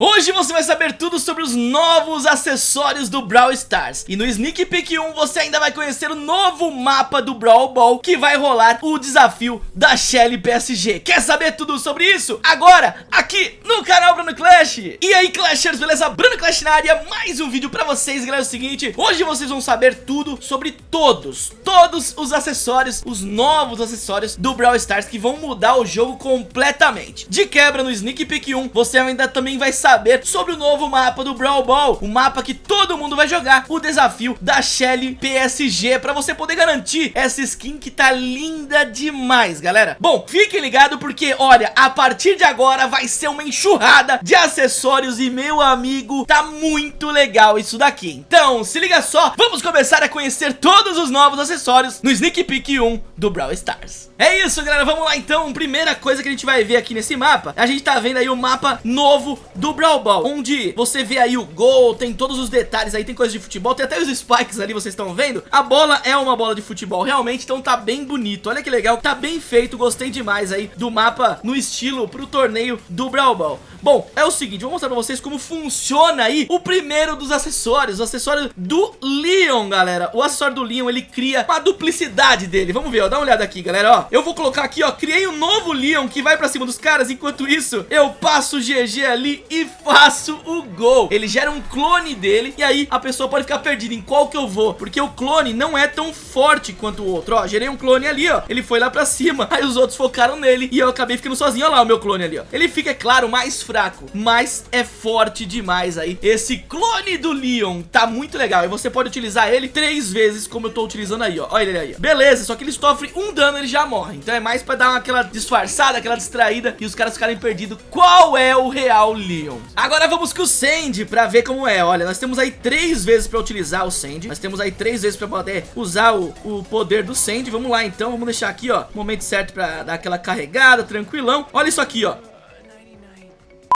Hoje você vai saber tudo sobre os novos acessórios do Brawl Stars. E no Sneak Peek 1 você ainda vai conhecer o novo mapa do Brawl Ball Que vai rolar o desafio da Shelly PSG Quer saber tudo sobre isso? Agora, aqui no canal Bruno Clash. E aí Clashers, beleza? Bruno Clash na área, mais um vídeo pra vocês Galera, é o seguinte, hoje vocês vão saber tudo sobre todos Todos os acessórios, os novos acessórios do Brawl Stars Que vão mudar o jogo completamente. De quebra no Sneak Peek 1 você ainda também vai saber saber sobre o novo mapa do Brawl Ball, o mapa que todo mundo vai jogar, o desafio da Shelly PSG, pra você poder garantir essa skin que tá linda demais, galera. Bom, fiquem ligados porque, olha, a partir de agora vai ser uma enxurrada de acessórios e, meu amigo, tá muito legal isso daqui. Então, se liga só, vamos começar a conhecer todos os novos acessórios no Sneak Peek 1 do Brawl Stars. É isso, galera, vamos lá então. Primeira coisa que a gente vai ver aqui nesse mapa, a gente tá vendo aí o mapa novo do Brawl Ball, onde você vê aí o gol, tem todos os detalhes aí, tem coisa de futebol, tem até os spikes ali, vocês estão vendo? A bola é uma bola de futebol, realmente, então tá bem bonito. Olha que legal, tá bem feito, gostei demais aí do mapa no estilo pro torneio do Brawl Ball. Bom, é o seguinte, vou mostrar pra vocês como funciona aí o primeiro dos acessórios, o acessório do Leon, galera. O acessório do Leon, ele cria uma duplicidade dele. Vamos ver, ó, dá uma olhada aqui, galera, ó. Eu vou colocar aqui, ó, criei um novo Leon que vai pra cima dos caras, enquanto isso eu passo o GG ali e faço o gol. Ele gera um clone dele e aí a pessoa pode ficar perdida em qual que eu vou, porque o clone não é tão forte quanto o outro. Ó, gerei um clone ali, ó, ele foi lá pra cima, aí os outros focaram nele e eu acabei ficando sozinho. Olha lá o meu clone ali, ó. Ele fica, é claro, mais fraco, mas é forte demais aí. Esse clone do Leon tá muito legal e você pode utilizar ele três vezes como eu tô utilizando aí, ó. Olha ele aí, ó. Beleza, só que ele sofre um dano, ele já morre. Então é mais pra dar aquela disfarçada, aquela distraída e os caras ficarem perdidos. Qual é o real Leon? Agora vamos com o Sandy pra ver como é. Olha, nós temos aí três vezes pra utilizar o Sandy. Nós temos aí três vezes pra poder usar o, o poder do Sandy. Vamos lá então, vamos deixar aqui, ó, momento certo pra dar aquela carregada, tranquilão. Olha isso aqui, ó.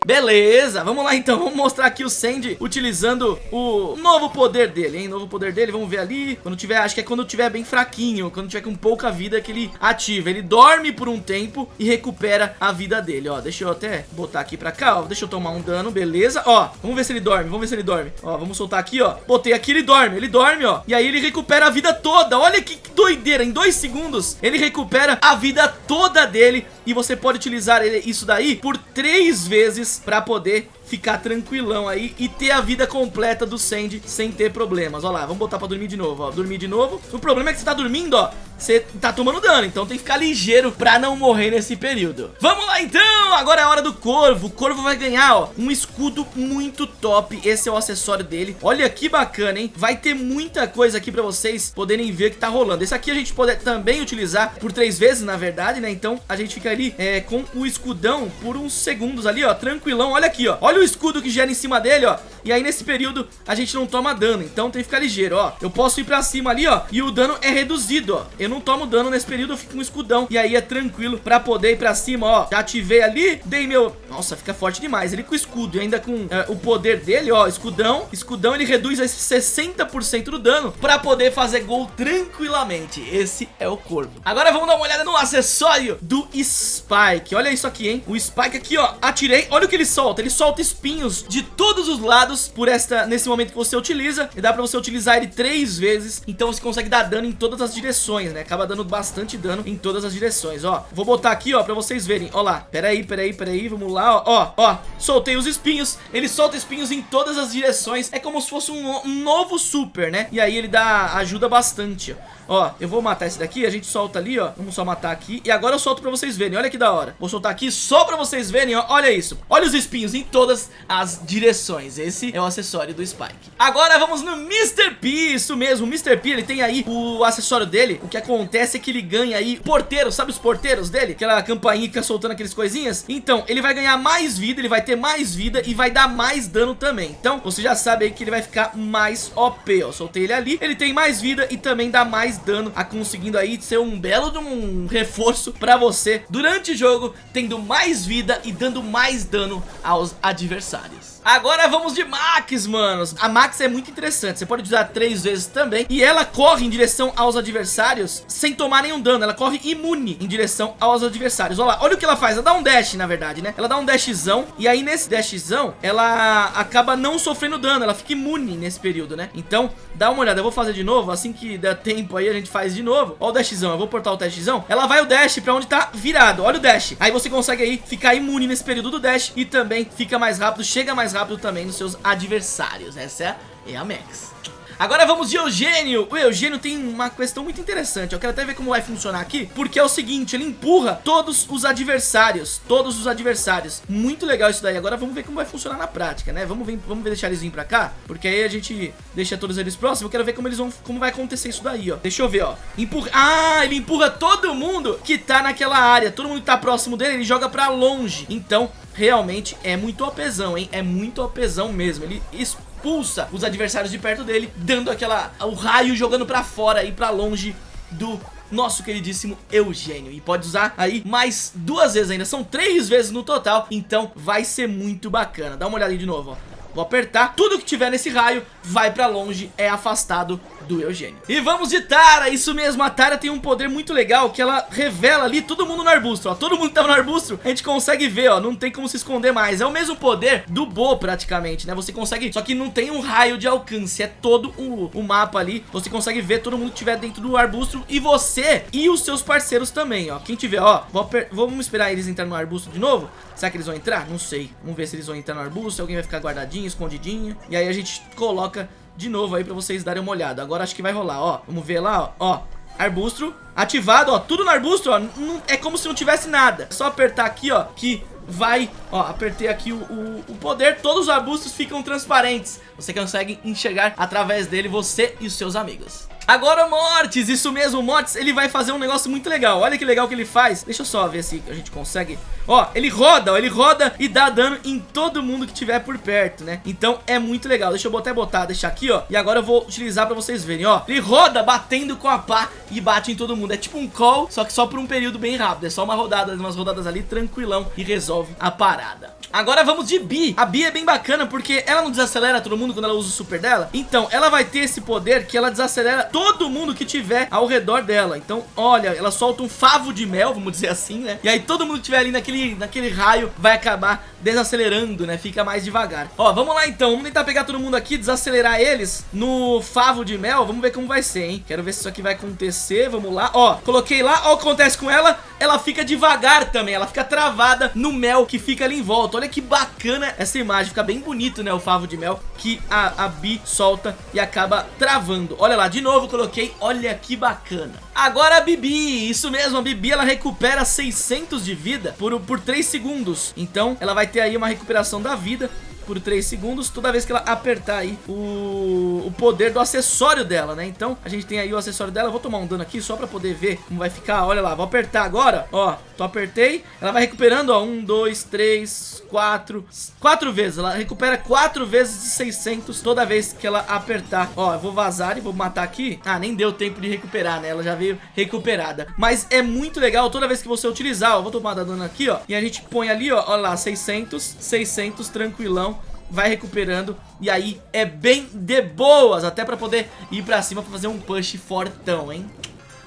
Beleza, vamos lá então, vamos mostrar aqui o Sandy utilizando o novo poder dele, hein, novo poder dele, vamos ver ali, quando tiver, acho que é quando tiver bem fraquinho, quando tiver com pouca vida que ele ativa, ele dorme por um tempo e recupera a vida dele, ó, deixa eu até botar aqui pra cá, ó, deixa eu tomar um dano, beleza, ó, vamos ver se ele dorme, vamos ver se ele dorme, ó, vamos soltar aqui, ó, botei aqui, ele dorme, ele dorme, ó, e aí ele recupera a vida toda, olha que doideira, em dois segundos ele recupera a vida toda dele. E você pode utilizar isso daí por três vezes para poder ficar tranquilão aí e ter a vida completa do Sandy sem ter problemas. Ó lá, vamos botar pra dormir de novo, ó. Dormir de novo. O problema é que você tá dormindo, ó, você tá tomando dano, então tem que ficar ligeiro pra não morrer nesse período. Vamos lá então, agora é a hora do Corvo. O Corvo vai ganhar, ó, um escudo muito top. Esse é o acessório dele. Olha que bacana, hein? Vai ter muita coisa aqui pra vocês poderem ver que tá rolando. Esse aqui a gente pode também utilizar por três vezes, na verdade, né? Então a gente fica ali é, com o escudão por uns segundos ali, ó, tranquilão. Olha aqui, ó. Olha o escudo que gera em cima dele, ó. E aí nesse período a gente não toma dano, então tem que ficar ligeiro, ó. Eu posso ir pra cima ali, ó, e o dano é reduzido, ó. Eu não tomo dano nesse período, eu fico com um escudão. E aí é tranquilo pra poder ir pra cima, ó. Já ativei ali, dei meu... Nossa, fica forte demais. Ele com escudo e ainda com é, o poder dele, ó, escudão. Escudão, ele reduz esse 60% do dano pra poder fazer gol tranquilamente. Esse é o Corvo. Agora vamos dar uma olhada no acessório do Spike. Olha isso aqui, hein. O Spike aqui, ó, atirei. Olha o que ele solta. Ele solta espinhos de todos os lados por esta, nesse momento que você utiliza. E dá pra você utilizar ele três vezes. Então você consegue dar dano em todas as direções, né? Acaba dando bastante dano em todas as direções, ó. Vou botar aqui, ó, pra vocês verem. Ó lá. Pera aí, pera aí, pera aí. Vamos lá, ó. Ó, ó. Soltei os espinhos. Ele solta espinhos em todas as direções. É como se fosse um, um novo super, né? E aí ele dá, ajuda bastante, ó. Ó, eu vou matar esse daqui, a gente solta ali, ó Vamos só matar aqui, e agora eu solto pra vocês verem Olha que da hora, vou soltar aqui só pra vocês verem, ó Olha isso, olha os espinhos em todas as direções. Esse é o acessório do Spike. Agora vamos no Mr. P, isso mesmo. O Mr. P, ele tem aí o acessório dele. O que acontece é que ele ganha aí porteiros, sabe os porteiros dele? Aquela campainha que fica soltando aqueles coisinhas? Então, ele vai ganhar mais vida, ele vai ter mais vida E vai dar mais dano também. Então, você já sabe aí que ele vai ficar mais OP, ó. Soltei ele ali, ele tem mais vida e também dá mais dano, a conseguindo aí ser um belo de um reforço pra você. Durante o jogo, tendo mais vida e dando mais dano aos adversários adversários. Agora vamos de Max, manos. A Max é muito interessante, você pode usar três vezes também. E ela corre em direção aos adversários sem tomar nenhum dano. Ela corre imune em direção aos adversários. Olha lá, olha o que ela faz. Ela dá um dash, na verdade, né? Ela dá um dashzão. E aí nesse dashzão, ela acaba não sofrendo dano. Ela fica imune nesse período, né? Então, dá uma olhada. Eu vou fazer de novo. Assim que der tempo aí, a gente faz de novo. Olha o dashzão. Eu vou portar o dashzão. Ela vai o dash pra onde tá virado. Olha o dash. Aí você consegue aí ficar imune nesse período do dash. E também fica mais rápido, chega mais rápido também nos seus adversários. Essa é a Max. Agora vamos de Eugênio. O Eugênio tem uma questão muito interessante. Eu quero até ver como vai funcionar aqui Porque é o seguinte, ele empurra todos os adversários Todos os adversários. Muito legal isso daí. Agora vamos ver como vai funcionar na prática, né? Vamos ver, vamos deixar eles vir pra cá Porque aí a gente deixa todos eles próximos. Eu quero ver como eles vão, como vai acontecer isso daí, ó. Deixa eu ver, ó. Empurra, Ah, ele empurra todo mundo que tá naquela área. Todo mundo que tá próximo dele, ele joga pra longe. Então, realmente é muito opesão, hein? É muito opesão mesmo Ele expulsa os adversários de perto dele, dando aquela o raio jogando pra fora e pra longe do nosso queridíssimo Eugênio. E pode usar aí mais duas vezes ainda, são três vezes no total, então vai ser muito bacana. Dá uma olhada aí de novo, ó. Vou apertar, tudo que tiver nesse raio vai pra longe, é afastado do Eugênio. E vamos de Tara, isso mesmo, a Tara tem um poder muito legal que ela revela ali todo mundo no arbusto, ó. Todo mundo que tava no arbusto, a gente consegue ver, ó, não tem como se esconder mais. É o mesmo poder do Bo praticamente, né? Você consegue, só que não tem um raio de alcance, é todo o, o mapa ali. Você consegue ver todo mundo que tiver dentro do arbusto e você e os seus parceiros também, ó. Quem tiver, ó, vamos esperar eles entrar no arbusto de novo. Será que eles vão entrar? Não sei. Vamos ver se eles vão entrar no arbusto, alguém vai ficar guardadinho, escondidinho. E aí a gente coloca de novo aí pra vocês darem uma olhada. Agora acho que vai rolar, ó. Vamos ver lá, ó. ó arbusto ativado, ó. Tudo no arbusto, ó. Não, é como se não tivesse nada. É só apertar aqui, ó, que vai, ó, apertei aqui o, o, o, poder, todos os arbustos ficam transparentes. Você consegue enxergar através dele você e os seus amigos. Agora Mortis, isso mesmo, Mortis, ele vai fazer um negócio muito legal. Olha que legal que ele faz. Deixa eu só ver se a gente consegue. Ó, ele roda, ó, ele roda e dá dano em todo mundo que tiver por perto, né? Então é muito legal, deixa eu até botar, deixar aqui, ó. E agora eu vou utilizar pra vocês verem, ó. Ele roda batendo com a pá e bate em todo mundo. É tipo um call, só que só por um período bem rápido. É só uma rodada, umas rodadas ali, tranquilão E resolve a parada Agora vamos de Bi. A Bi é bem bacana porque ela não desacelera todo mundo quando ela usa o super dela. Então, ela vai ter esse poder que ela desacelera todo mundo que tiver ao redor dela. Então, olha, ela solta um favo de mel, vamos dizer assim, né? E aí todo mundo que tiver ali naquele, naquele raio vai acabar desacelerando, né? Fica mais devagar. Ó, vamos lá então. Vamos tentar pegar todo mundo aqui, desacelerar eles no favo de mel. Vamos ver como vai ser, hein? Quero ver se isso aqui vai acontecer. Vamos lá. Ó, coloquei lá. Ó, o que acontece com ela. Ela fica devagar também. Ela fica travada no mel que fica ali em volta. Olha que bacana essa imagem. Fica bem bonito, né? O favo de mel que a, a Bi solta e acaba travando. Olha lá, de novo coloquei. Olha que bacana. Agora a Bibi. Isso mesmo, a Bibi ela recupera 600 de vida por, por 3 segundos. Então ela vai ter aí uma recuperação da vida por 3 segundos toda vez que ela apertar aí o, o poder do acessório dela, né? Então a gente tem aí o acessório dela, eu vou tomar um dano aqui só pra poder ver como vai ficar, olha lá, vou apertar agora, ó, tô apertei, ela vai recuperando, ó, 1, 2, 3, 4, 4 vezes, ela recupera 4 vezes de 600 toda vez que ela apertar, ó, eu vou vazar e vou matar aqui, ah, nem deu tempo de recuperar, né? Ela já veio recuperada, mas é muito legal toda vez que você utilizar, ó, vou tomar dano aqui, ó, e a gente põe ali, ó, olha lá, 600, 600, tranquilão, vai recuperando e aí é bem de boas, até pra poder ir pra cima pra fazer um push fortão, hein?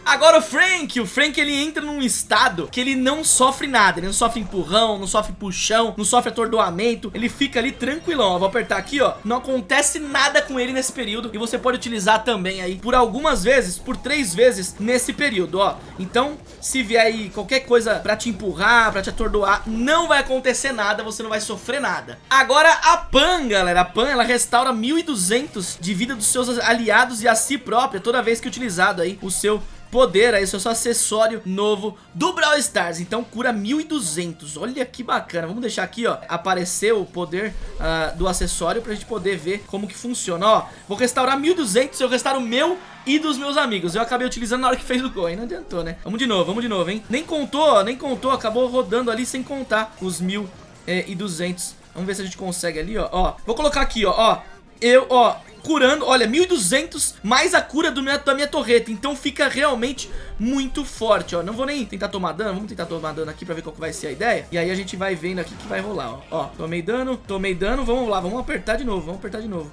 Agora o Frank, o Frank ele entra num estado que ele não sofre nada, ele não sofre empurrão, não sofre puxão, não sofre atordoamento, ele fica ali tranquilão, ó, vou apertar aqui, ó, não acontece nada com ele nesse período e você pode utilizar também aí por algumas vezes, por três vezes nesse período, ó, então se vier aí qualquer coisa pra te empurrar, pra te atordoar, não vai acontecer nada, você não vai sofrer nada. Agora a Pan, galera, a Pan ela restaura 1200 de vida dos seus aliados e a si própria toda vez que utilizado aí o seu poder aí, seu acessório novo do Brawl Stars. Então cura 1200, olha que bacana. Vamos deixar aqui, ó, aparecer o poder uh, do acessório pra gente poder ver como que funciona. Ó, vou restaurar 1200, eu restauro o meu e dos meus amigos. Eu acabei utilizando na hora que fez o gol, aí não adiantou, né? Vamos de novo, vamos de novo, hein? Nem contou, nem contou, acabou rodando ali sem contar os 1200. Eh, vamos ver se a gente consegue ali, ó. ó. Vou colocar aqui, ó, ó. eu, ó, curando, olha, 1200 mais a cura do minha, da minha torreta, então fica realmente muito forte, ó, não vou nem tentar tomar dano, vamos tentar tomar dano aqui pra ver qual vai ser a ideia, e aí a gente vai vendo aqui que vai rolar, ó, ó, tomei dano, tomei dano, vamos lá, vamos apertar de novo, vamos apertar de novo.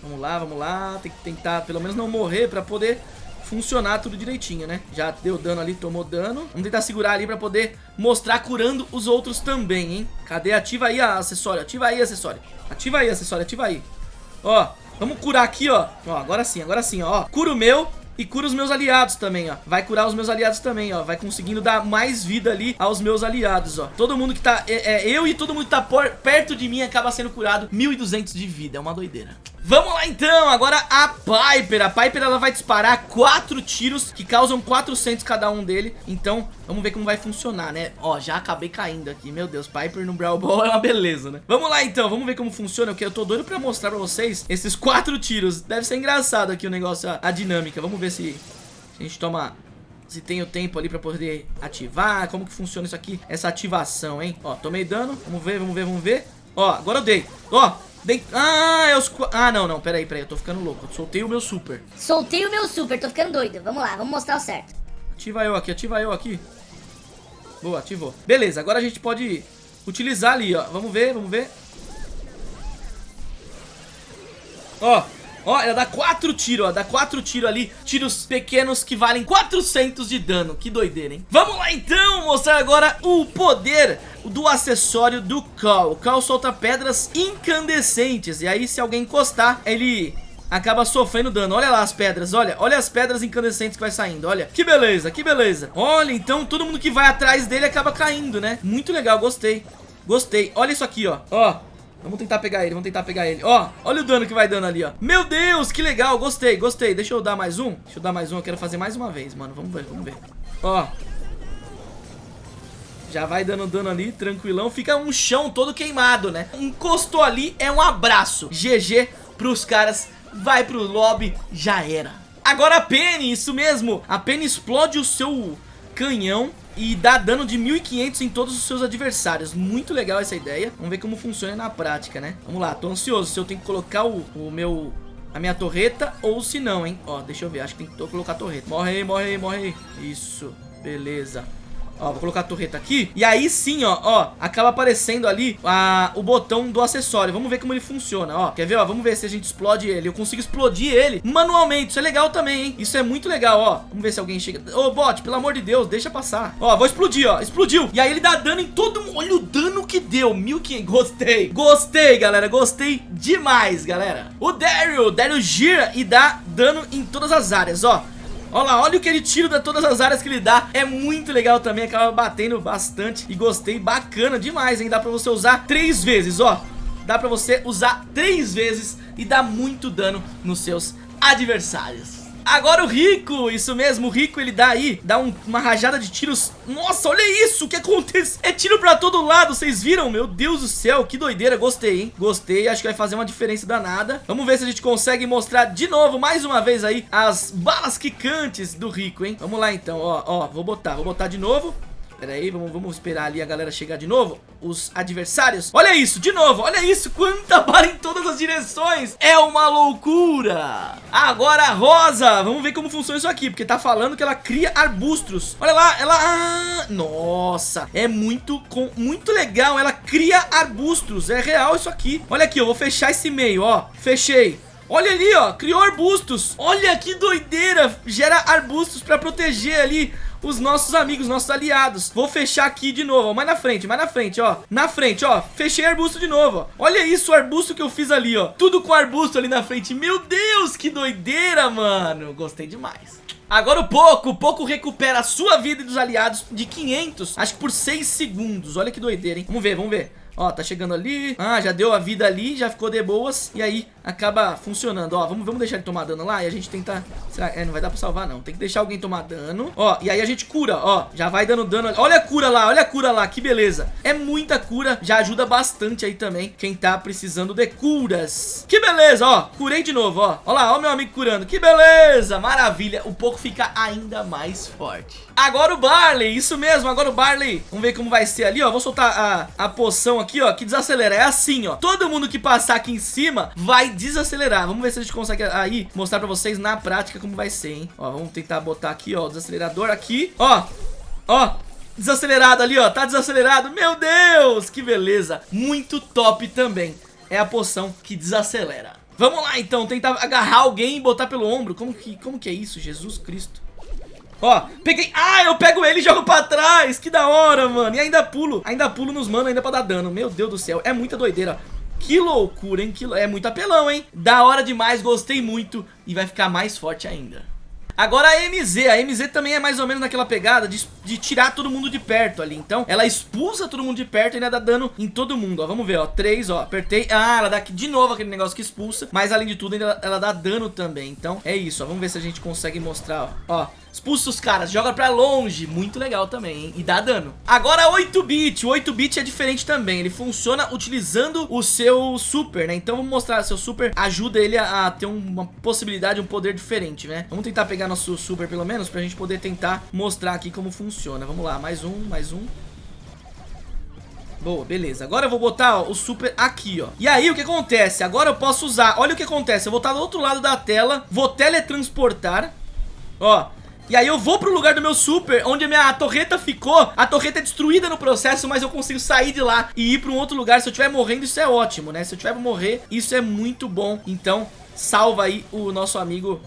Vamos lá, vamos lá, tem que tentar pelo menos não morrer pra poder funcionar tudo direitinho, né? Já deu dano ali, tomou dano. Vamos tentar segurar ali pra poder mostrar curando os outros também, hein? Cadê? Ativa aí acessório, ativa aí acessório. Ativa aí acessório, ativa aí. Ó, vamos curar aqui, ó. Ó, agora sim, agora sim, ó. Cura o meu e cura os meus aliados também, ó. Vai curar os meus aliados também, ó. Vai conseguindo dar mais vida ali aos meus aliados, ó. Todo mundo que tá... É, é eu e todo mundo que tá por, perto de mim acaba sendo curado 1.200 de vida, é uma doideira Vamos lá então, agora a Piper. A Piper ela vai disparar quatro tiros que causam 400 cada um dele. Então vamos ver como vai funcionar, né? Ó, já acabei caindo aqui, meu Deus Piper no Brawl Ball é uma beleza, né? Vamos lá então, vamos ver como funciona Porque eu tô doido pra mostrar pra vocês esses quatro tiros. Deve ser engraçado aqui o negócio, a, a dinâmica. Vamos ver se, se a gente toma se tem o tempo ali pra poder ativar, como que funciona isso aqui, essa ativação, hein? Ó, tomei dano, vamos ver, vamos ver, vamos ver. Ó, agora eu dei. Ó, ah, é os... Ah, não, não, peraí, peraí, eu tô ficando louco. Eu soltei o meu super. Soltei o meu super, tô ficando doido. Vamos lá, vamos mostrar o certo. Ativa eu aqui, ativa eu aqui. Boa, ativou. Beleza, agora a gente pode utilizar ali, ó. Vamos ver, vamos ver. Ó, Ó, ela dá quatro tiros, ó, dá quatro tiros ali, tiros pequenos que valem 400 de dano, que doideira, hein? Vamos lá então, mostrar agora o poder do acessório do Cal. O Cal solta pedras incandescentes, e aí se alguém encostar, ele acaba sofrendo dano. Olha lá as pedras, olha, olha as pedras incandescentes que vai saindo, olha. Que beleza, que beleza. Olha, então todo mundo que vai atrás dele acaba caindo, né? Muito legal, gostei. Gostei. Olha isso aqui, ó. Ó, Vamos tentar pegar ele, vamos tentar pegar ele. Ó, olha o dano que vai dando ali, ó. Meu Deus, que legal, gostei, gostei. Deixa eu dar mais um. Deixa eu dar mais um, eu quero fazer mais uma vez, mano. Vamos ver, vamos ver. Ó. Já vai dando dano ali, tranquilão. Fica um chão todo queimado, né? Encostou ali, é um abraço. GG pros caras. Vai pro lobby, já era. Agora a Penny, isso mesmo. A Penny explode o seu canhão e dá dano de 1500 em todos os seus adversários. Muito legal essa ideia. Vamos ver como funciona na prática, né? Vamos lá, tô ansioso se eu tenho que colocar o, o meu... A minha torreta ou se não, hein? Ó, deixa eu ver, acho que tem que colocar a torreta. Morre aí, morre aí, morre aí. Isso, beleza. Ó, vou colocar a torreta aqui. E aí sim, ó, ó, acaba aparecendo ali a, o botão do acessório. Vamos ver como ele funciona, ó. Quer ver, ó? Vamos ver se a gente explode ele. Eu consigo explodir ele manualmente. Isso é legal também, hein? Isso é muito legal, ó. Vamos ver se alguém chega. Ô, bot, pelo amor de Deus, deixa passar. Ó, vou explodir, ó. Explodiu. E aí ele dá dano em todo mundo. Olha o dano que deu. 1500. Gostei. Gostei, galera. Gostei demais, galera. O Daryl. Daryl gira e dá dano em todas as áreas, ó. Olha lá, olha o que ele tira de todas as áreas que ele dá. É muito legal também, acaba batendo bastante. E gostei, bacana demais, hein? Dá pra você usar três vezes, ó. Dá pra você usar três vezes e dá muito dano nos seus adversários. Agora o Rico, isso mesmo, o Rico ele dá aí, dá um, uma rajada de tiros Nossa, olha isso, o que acontece? É tiro pra todo lado, vocês viram? Meu Deus do céu, que doideira, gostei, hein? Gostei, acho que vai fazer uma diferença danada Vamos ver se a gente consegue mostrar de novo, mais uma vez aí, as balas quicantes do Rico, hein? Vamos lá então, ó, ó, vou botar, vou botar de novo Pera aí, vamos, vamos esperar ali a galera chegar de novo. Os adversários. Olha isso, de novo, olha isso Quanta bala em todas as direções. É uma loucura. Agora a Rosa Vamos ver como funciona isso aqui Porque tá falando que ela cria arbustos. Olha lá, ela... Ah, nossa É muito, com, muito legal Ela cria arbustos É real isso aqui. Olha aqui, eu vou fechar esse meio, ó Fechei Olha ali, ó, criou arbustos Olha que doideira Gera arbustos pra proteger ali os nossos amigos, nossos aliados. Vou fechar aqui de novo, ó, mais na frente, mais na frente, ó. Na frente, ó, fechei arbusto de novo, ó. Olha isso, o arbusto que eu fiz ali, ó. Tudo com arbusto ali na frente. Meu Deus, que doideira, mano. Gostei demais. Agora o Poco, o Poco recupera a sua vida e dos aliados de 500, acho que por 6 segundos. Olha que doideira, hein? Vamos ver, vamos ver. Ó, tá chegando ali. Ah, já deu a vida ali, já ficou de boas. E aí, acaba funcionando. Ó, vamos, vamos deixar ele tomar dano lá e a gente tenta... Será? É, não vai dar pra salvar, não. Tem que deixar alguém tomar dano. Ó, e aí a gente cura, ó. Já vai dando dano. Olha a cura lá, olha a cura lá. Que beleza. É muita cura. Já ajuda bastante aí também quem tá precisando de curas. Que beleza, ó. Curei de novo, ó. Ó lá, ó meu amigo curando. Que beleza. Maravilha. O pouco fica ainda mais forte. Agora o Barley. Isso mesmo, agora o Barley. Vamos ver como vai ser ali, ó. Vou soltar a, a poção aqui, ó, que desacelera. É assim, ó. Todo mundo que passar aqui em cima vai desacelerar. Vamos ver se a gente consegue aí mostrar pra vocês na prática como vai ser, hein. Ó, vamos tentar botar aqui, ó, o desacelerador aqui. Ó, ó, desacelerado ali, ó. Tá desacelerado. Meu Deus, que beleza. Muito top também. É a poção que desacelera. Vamos lá, então. Tentar agarrar alguém e botar pelo ombro. Como que, como que é isso? Jesus Cristo. Ó, peguei... Ah, eu pego ele e jogo pra trás. Que da hora, mano. E ainda pulo. Ainda pulo nos mano ainda pra dar dano. Meu Deus do céu. É muita doideira. Que loucura, hein? Que... É muito apelão, hein? Da hora demais. Gostei muito. E vai ficar mais forte ainda. Agora a MZ, a MZ também é mais ou menos naquela pegada de, de, tirar todo mundo de perto ali Então ela expulsa todo mundo de perto e ainda dá dano em todo mundo, ó Vamos ver, ó, 3, ó, apertei Ah, ela dá aqui de novo aquele negócio que expulsa Mas além de tudo ainda ela dá dano também Então é isso, ó, vamos ver se a gente consegue mostrar, ó Ó, Expulsa os caras, joga pra longe Muito legal também, hein? E dá dano Agora 8-bit, o 8-bit é diferente também Ele funciona utilizando o seu super, né? Então vamos mostrar, seu super ajuda ele a, a ter uma possibilidade, um poder diferente, né? Vamos tentar pegar nosso super pelo menos Pra gente poder tentar mostrar aqui como funciona Vamos lá, mais um, mais um Boa, beleza. Agora eu vou botar ó, o super aqui, ó. E aí, o que acontece? Agora eu posso usar... Olha o que acontece. Eu vou estar do outro lado da tela. Vou teletransportar. Ó. E aí eu vou pro lugar do meu super, onde a minha torreta ficou. A torreta é destruída no processo, mas eu consigo sair de lá e ir pra um outro lugar. Se eu estiver morrendo, isso é ótimo, né? Se eu tiver morrer, isso é muito bom. Então, salva aí o nosso amigo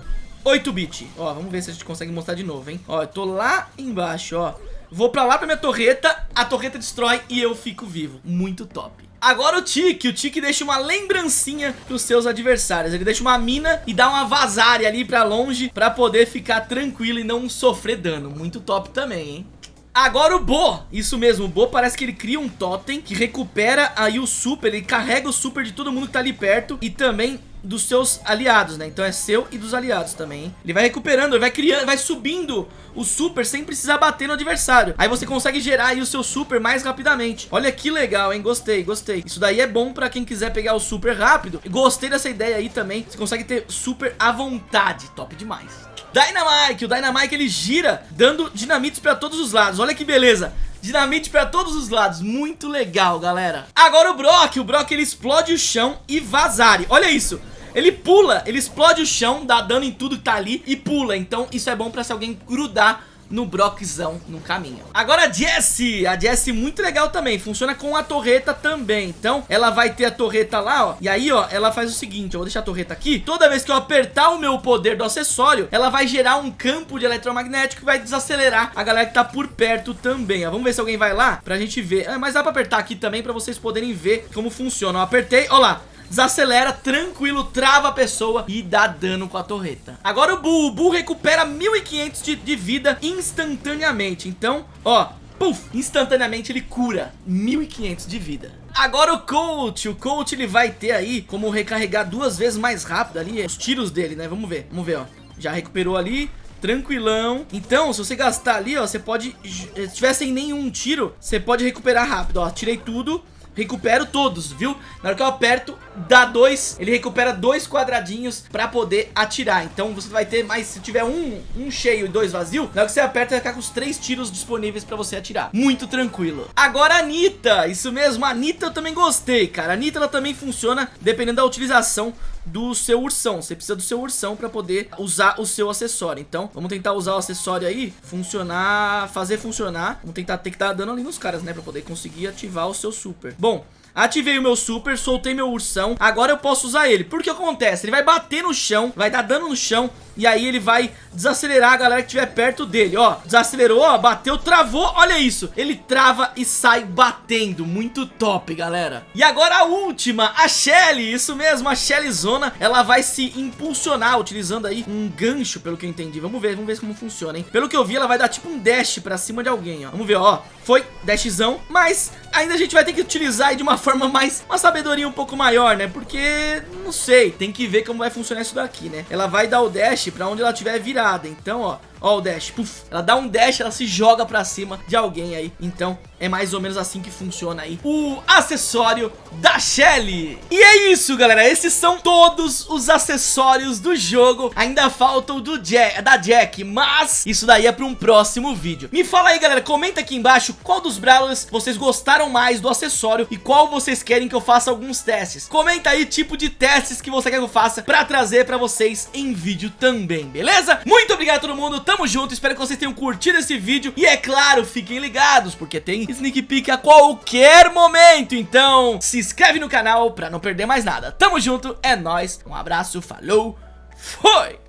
8-bit. Ó, vamos ver se a gente consegue mostrar de novo, hein? Ó, eu tô lá embaixo, ó. Vou pra lá pra minha torreta, a torreta destrói e eu fico vivo. Muito top. Agora o Tiki, o Tiki deixa uma lembrancinha pros seus adversários. Ele deixa uma mina e dá uma vazária ali pra longe Pra poder ficar tranquilo e não sofrer dano. Muito top também, hein? Agora o Bo, isso mesmo, o Bo parece que ele cria um totem que recupera aí o super, ele carrega o super de todo mundo que tá ali perto e também dos seus aliados, né? Então é seu e dos aliados também, hein? Ele vai recuperando, ele vai criando, vai subindo o super sem precisar bater no adversário. Aí você consegue gerar aí o seu super mais rapidamente. Olha que legal, hein? Gostei, gostei. Isso daí é bom pra quem quiser pegar o super rápido. Gostei dessa ideia aí também. Você consegue ter super à vontade. Top demais. Dynamite, o Dynamite ele gira dando dinamites pra todos os lados, olha que beleza Dinamite pra todos os lados, muito legal galera Agora o Brock, o Brock ele explode o chão e vazare, olha isso ele pula, ele explode o chão, dá dano em tudo que tá ali e pula Então isso é bom pra se alguém grudar no Brockzão no caminho. Agora a Jessie, a Jessie muito legal também, funciona com a torreta também. Então ela vai ter a torreta lá, ó, e aí ó, ela faz o seguinte, eu vou deixar a torreta aqui. Toda vez que eu apertar o meu poder do acessório, ela vai gerar um campo de eletromagnético que vai desacelerar a galera que tá por perto também, ó. Vamos ver se alguém vai lá pra gente ver. É, mas dá pra apertar aqui também pra vocês poderem ver como funciona. Eu apertei, ó lá desacelera, tranquilo, trava a pessoa e dá dano com a torreta. Agora o Bull, o Bull recupera 1500 de, de vida instantaneamente, então, ó, Puf, instantaneamente ele cura 1500 de vida. Agora o Coach, o Coach ele vai ter aí como recarregar duas vezes mais rápido ali os tiros dele, né? Vamos ver, vamos ver, ó. Já recuperou ali, tranquilão. Então, se você gastar ali, ó, você pode, se tiver sem nenhum tiro, você pode recuperar rápido, ó. Tirei tudo recupero todos, viu? Na hora que eu aperto, dá dois, ele recupera dois quadradinhos pra poder atirar. Então você vai ter mais, se tiver um, um cheio e dois vazio, na hora que você aperta, vai ficar com os três tiros disponíveis pra você atirar. Muito tranquilo. Agora a Anitta, isso mesmo, a Anitta eu também gostei, cara. A Anitta ela também funciona dependendo da utilização do seu ursão. Você precisa do seu ursão para poder usar o seu acessório. Então, vamos tentar usar o acessório aí, funcionar, fazer funcionar. Vamos tentar ter que dar dano ali nos caras, né, para poder conseguir ativar o seu super. Bom, Ativei o meu super, soltei meu ursão Agora eu posso usar ele. Porque acontece? Ele vai bater no chão, vai dar dano no chão E aí ele vai desacelerar a galera que estiver perto dele. Ó, desacelerou, ó, bateu, travou Olha isso, ele trava e sai batendo. Muito top, galera. E agora a última, a Shelly. Isso mesmo, a Shelly Zona Ela vai se impulsionar utilizando aí um gancho Pelo que eu entendi, vamos ver, vamos ver como funciona, hein? Pelo que eu vi, ela vai dar tipo um dash pra cima de alguém, ó. Vamos ver, ó, foi dashzão Mas ainda a gente vai ter que utilizar de uma forma mais, uma sabedoria um pouco maior, né? Porque, não sei, tem que ver como vai funcionar isso daqui, né? Ela vai dar o dash pra onde ela estiver virada, então, ó, Ó o dash, puf, ela dá um dash, ela se joga pra cima de alguém aí. Então é mais ou menos assim que funciona aí O acessório da Shelly. E é isso galera, esses são todos os acessórios do jogo. Ainda falta o do Jack, da Jack, mas isso daí é pra um próximo vídeo. Me fala aí galera, comenta aqui embaixo qual dos Brawlers vocês gostaram mais do acessório E qual vocês querem que eu faça alguns testes. Comenta aí tipo de testes que você quer que eu faça pra trazer pra vocês em vídeo também, beleza? Muito obrigado a todo mundo, tamo junto, espero que vocês tenham curtido esse vídeo. E é claro, fiquem ligados, porque tem sneak peek a qualquer momento. Então se inscreve no canal pra não perder mais nada. Tamo junto, é nóis, um abraço, falou, foi!